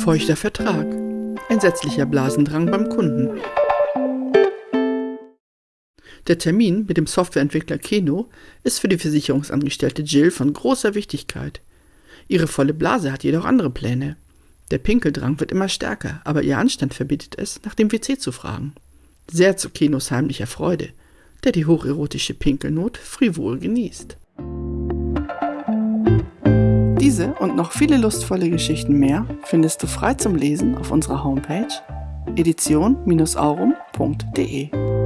Feuchter Vertrag. Entsetzlicher Blasendrang beim Kunden. Der Termin mit dem Softwareentwickler Keno ist für die Versicherungsangestellte Jill von großer Wichtigkeit. Ihre volle Blase hat jedoch andere Pläne. Der Pinkeldrang wird immer stärker, aber ihr Anstand verbietet es, nach dem WC zu fragen. Sehr zu Kenos heimlicher Freude, der die hocherotische Pinkelnot frivol genießt. Diese und noch viele lustvolle Geschichten mehr findest du frei zum Lesen auf unserer Homepage edition-aurum.de.